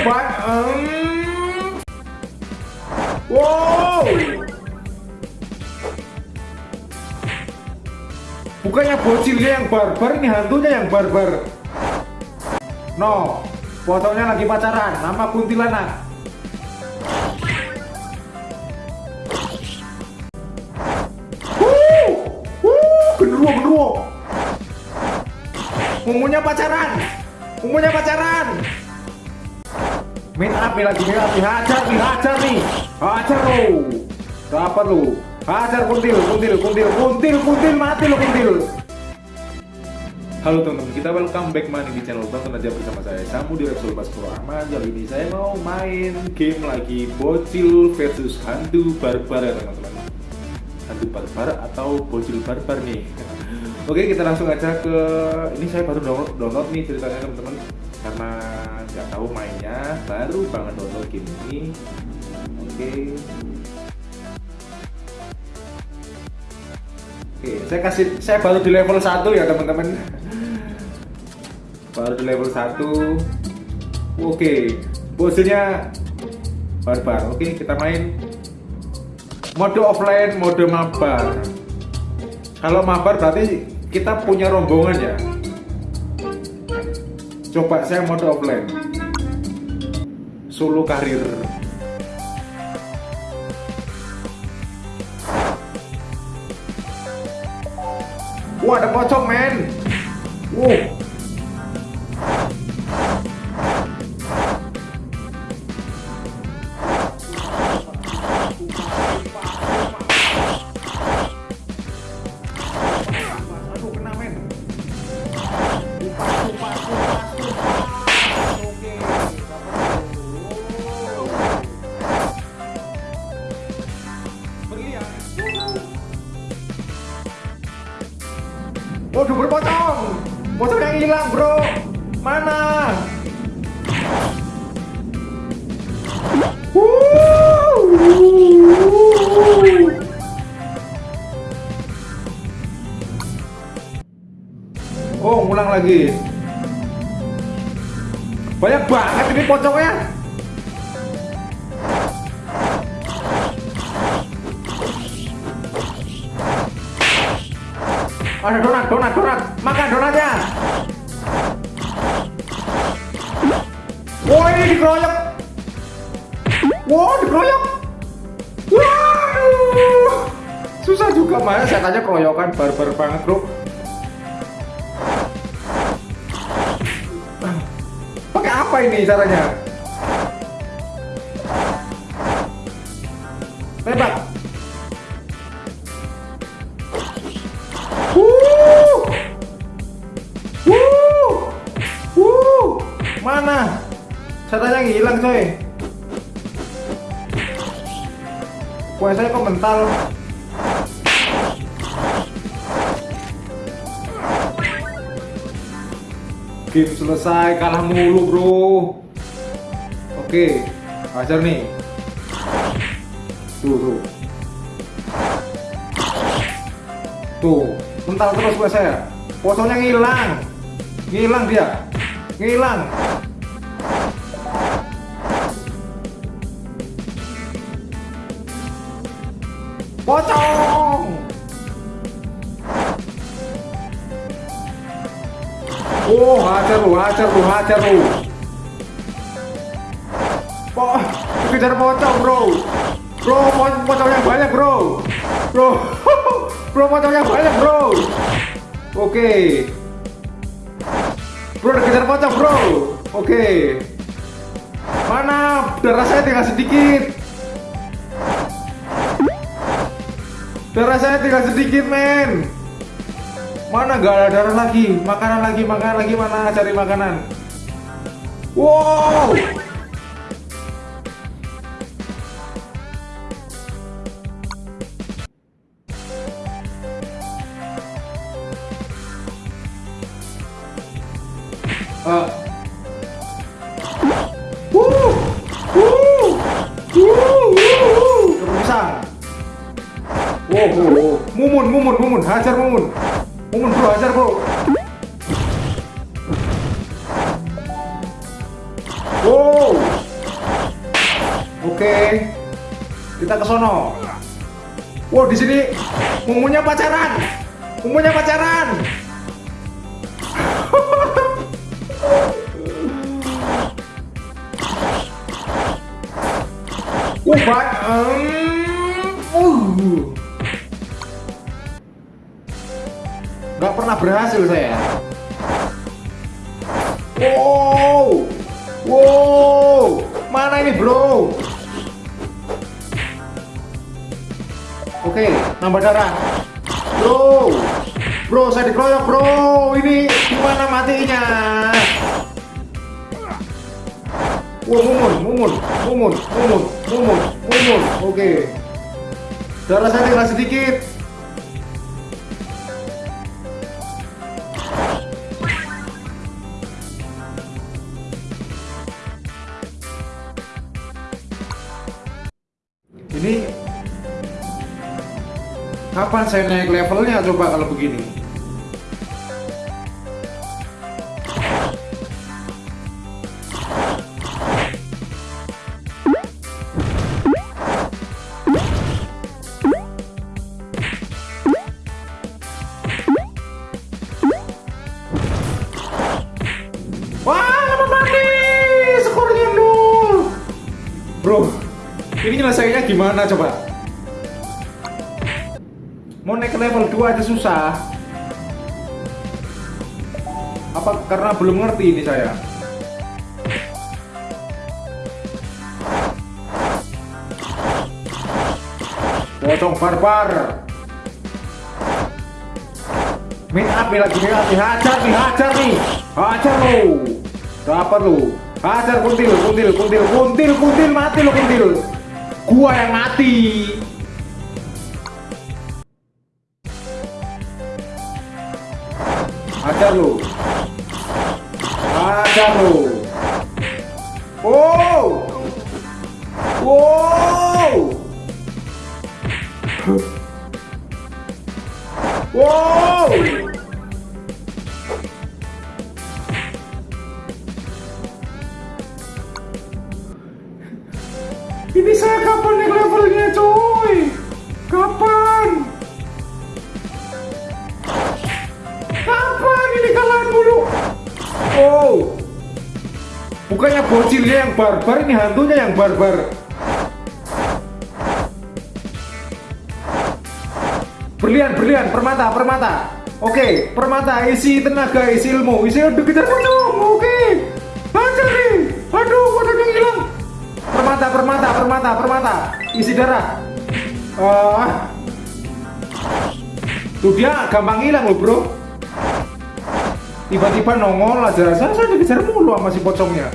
Ba- um. Wow. Bukannya bocilnya yang barbar, ini hantunya yang barbar. No, fotonya lagi pacaran, nama kuntilanak. Umunya pacaran, umunya pacaran. Main nih lagi, main nih, hajar nih, hajar nih, hajar lo. Dapat lo, hajar kuntil, kuntil, kuntil, kuntil, kuntil, mati lo kuntil. Halo teman-teman, kita welcome back money di channel Tonton aja bersama saya Samu di Repsol Baskoro Ahmad. Kali ini saya mau main game lagi Bocil versus Hantu Barbar ya teman-teman. Hantu Barbar atau Bocil Barbar nih. Oke kita langsung aja ke Ini saya baru download, download nih ceritanya teman-teman Karena nggak tahu mainnya Baru banget download game ini Oke Oke, saya kasih saya baru di level 1 ya teman-teman. Baru di level 1. Oke, posenya barbar. Oke, kita main mode offline, mode mabar. Kalau mabar berarti kita punya rombongan ya. Coba saya mode offline. Solo karir. Wah ada pocong men Wow Berpotong Pocong yang hilang bro. Mana. Oh ngulang lagi. Banyak banget ini pocongnya Ada donat, donat, donat. Makan donatnya. Wah ini dikeroyok. Wah dikeroyok. Waduh. Susah juga mas. Saya tanya keroyokan barbar banget bro. Pakai apa ini caranya? Tembak. Saya hilang coy. Kue saya kok mental. Game selesai, kalah mulu bro. Oke, ajar nih. Tuh, tuh. Tuh, mental terus gue saya. Pocongnya ngilang. Ngilang dia. Ngilang. Pocong. Oh, hajar lu, hajar lu, hajar lu. Po, kejar pocong, bro. Bro, po- pocongnya banyak, bro. Bro, bro pocongnya banyak, bro. Oke. Bro, kejar pocong, bro. Oke. Mana darah saya tinggal sedikit. Darah saya tinggal sedikit, men. Mana gak ada darah lagi? Makanan lagi, makanan lagi mana? Cari makanan. Wow. Mumun, hajar mumun. Mumun bro, hajar bro. Wow. Oke. Kita ke sono. Wow, di sini mumunya pacaran. Mumunya pacaran. Uh, ba- um, uh. Pernah berhasil saya. Wow, wow, mana ini bro? Oke, nambah darah. Bro, bro, saya dikeroyok bro. Ini gimana matinya? Wah, mumun, mumun, mumun, mumun, mumun, mumun. Oke. Darah saya tinggal sedikit. Kapan saya naik levelnya coba kalau begini? Bro, ini nyelesainya gimana coba? Mau naik ke level 2 aja susah. Apa karena belum ngerti ini saya? Pocong barbar. Main up nih lagi main up nih, hajar nih, hajar nih, hajar lo, dapat lo, hajar kuntil, kuntil, kuntil, kuntil, kuntil, mati lo kuntil, gua yang mati. Hajar lo, hajar lo. Bukannya bocilnya yang barbar, ini hantunya yang barbar. Berlian, berlian, permata, permata. Oke, permata, isi tenaga, isi ilmu, isi aduh kejar. Oke, hajar nih. Aduh, pocongnya hilang. Permata, permata, permata, permata. Isi darah. Ah, tuh dia gampang hilang loh bro. Tiba-tiba nongol aja, saya saya dikejar mulu sama si pocongnya.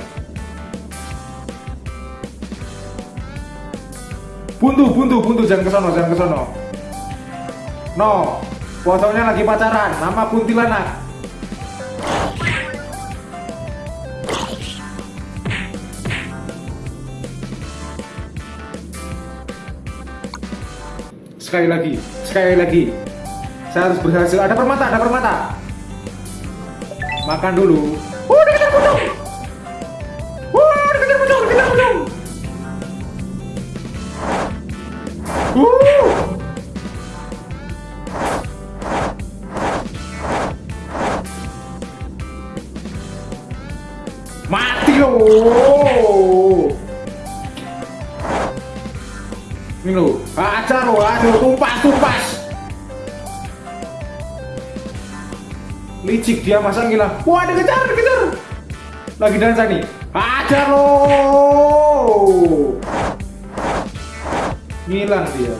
Buntu, buntu, buntu, jangan ke sono, jangan ke sono. No, pocongnya lagi pacaran nama kuntilanak. Sekali lagi, sekali lagi. Saya harus berhasil. Ada permata, ada permata. Makan dulu. Oh, dikejar pocong. Licik dia masa ngilang. Wah, dikejar, dikejar. Lagi dansa nih. Aja lo. Ngilang dia.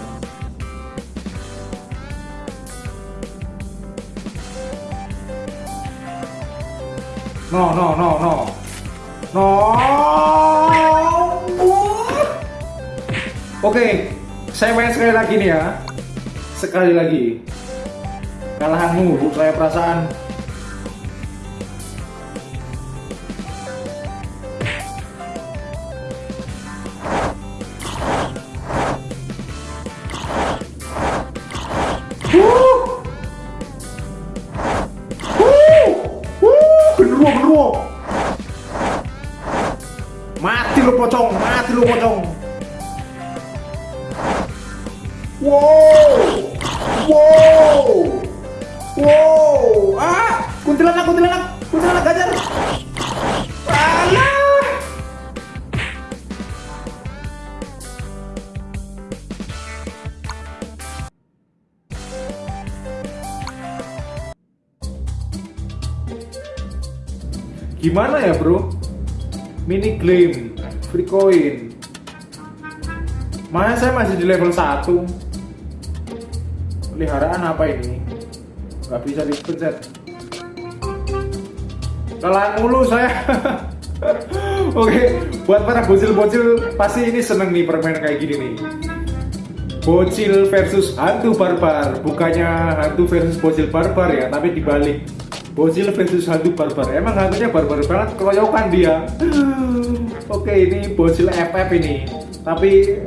No, no, no, no. No. Oke, saya main sekali lagi nih ya. Sekali lagi. Kalahan mulu saya perasaan. Gimana ya bro? Mini claim, free coin. Mana saya masih di level 1 Peliharaan apa ini? Gak bisa dipencet Kalah mulu saya Oke, buat para bocil-bocil Pasti ini seneng nih permainan kayak gini nih Bocil versus hantu barbar Bukannya hantu versus bocil barbar ya Tapi dibalik Bocil versus hantu barbar. Emang hantunya barbar banget Keroyokan dia. Oke ini bocil FF ini. Tapi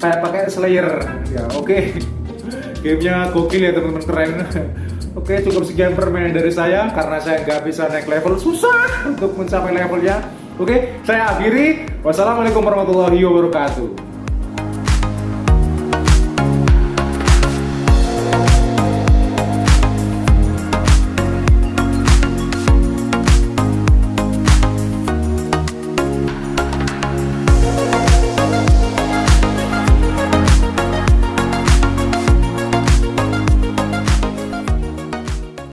kayak pakai Slayer. Ya oke. Gamenya gokil ya teman-teman keren. Oke cukup sekian permainan dari saya. Karena saya nggak bisa naik level susah untuk mencapai levelnya. Oke saya akhiri. Wassalamualaikum warahmatullahi wabarakatuh